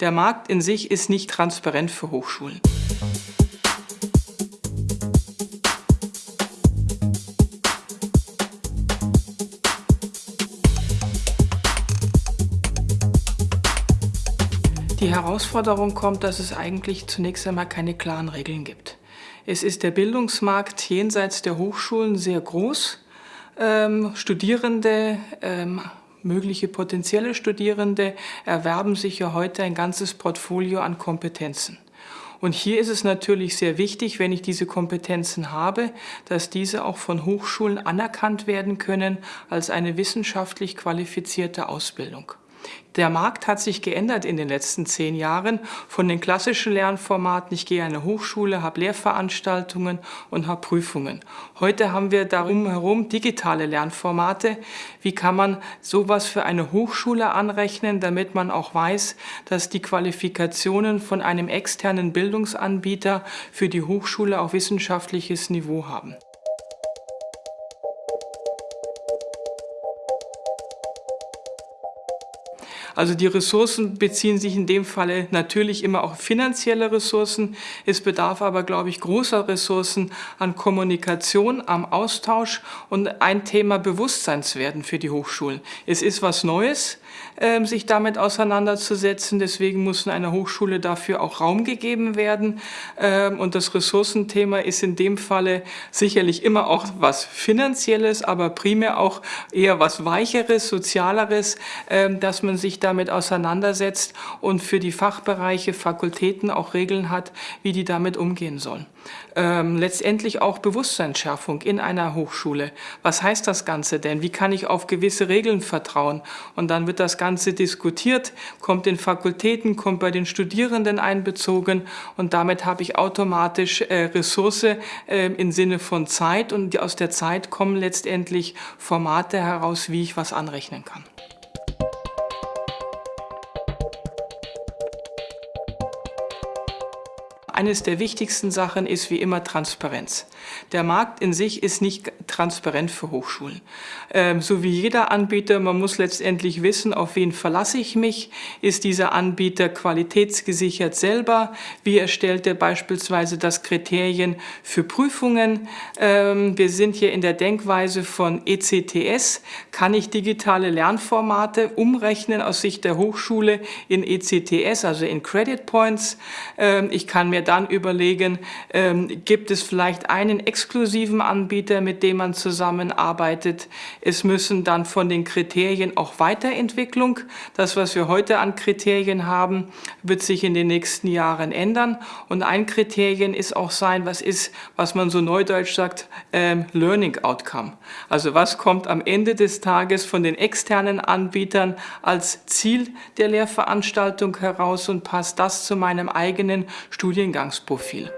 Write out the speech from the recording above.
Der Markt in sich ist nicht transparent für Hochschulen. Die Herausforderung kommt, dass es eigentlich zunächst einmal keine klaren Regeln gibt. Es ist der Bildungsmarkt jenseits der Hochschulen sehr groß. Ähm, Studierende, ähm, mögliche potenzielle Studierende erwerben sich ja heute ein ganzes Portfolio an Kompetenzen. Und hier ist es natürlich sehr wichtig, wenn ich diese Kompetenzen habe, dass diese auch von Hochschulen anerkannt werden können als eine wissenschaftlich qualifizierte Ausbildung. Der Markt hat sich geändert in den letzten zehn Jahren von den klassischen Lernformaten. Ich gehe an eine Hochschule, habe Lehrveranstaltungen und habe Prüfungen. Heute haben wir darum herum digitale Lernformate. Wie kann man sowas für eine Hochschule anrechnen, damit man auch weiß, dass die Qualifikationen von einem externen Bildungsanbieter für die Hochschule auch wissenschaftliches Niveau haben? Also die Ressourcen beziehen sich in dem Falle natürlich immer auf finanzielle Ressourcen. Es bedarf aber, glaube ich, großer Ressourcen an Kommunikation, am Austausch und ein Thema Bewusstseinswerden für die Hochschulen. Es ist was Neues, ähm, sich damit auseinanderzusetzen. Deswegen muss in einer Hochschule dafür auch Raum gegeben werden. Ähm, und das Ressourcenthema ist in dem Falle sicherlich immer auch was Finanzielles, aber primär auch eher was Weicheres, Sozialeres, ähm, dass man sich damit auseinandersetzt und für die Fachbereiche, Fakultäten auch Regeln hat, wie die damit umgehen sollen. Ähm, letztendlich auch Bewusstseinsschärfung in einer Hochschule. Was heißt das Ganze denn? Wie kann ich auf gewisse Regeln vertrauen? Und dann wird das Ganze diskutiert, kommt in Fakultäten, kommt bei den Studierenden einbezogen und damit habe ich automatisch äh, Ressource äh, im Sinne von Zeit und aus der Zeit kommen letztendlich Formate heraus, wie ich was anrechnen kann. Eines der wichtigsten Sachen ist wie immer Transparenz. Der Markt in sich ist nicht transparent für Hochschulen. Ähm, so wie jeder Anbieter, man muss letztendlich wissen, auf wen verlasse ich mich. Ist dieser Anbieter qualitätsgesichert selber? Wie erstellt er beispielsweise das Kriterien für Prüfungen? Ähm, wir sind hier in der Denkweise von ECTS. Kann ich digitale Lernformate umrechnen aus Sicht der Hochschule in ECTS, also in Credit Points? Ähm, ich kann mir dann überlegen, ähm, gibt es vielleicht einen exklusiven Anbieter, mit dem man zusammenarbeitet. Es müssen dann von den Kriterien auch Weiterentwicklung, das, was wir heute an Kriterien haben, wird sich in den nächsten Jahren ändern. Und ein Kriterien ist auch sein, was ist, was man so neudeutsch sagt, ähm, Learning Outcome. Also was kommt am Ende des Tages von den externen Anbietern als Ziel der Lehrveranstaltung heraus und passt das zu meinem eigenen Studiengang profil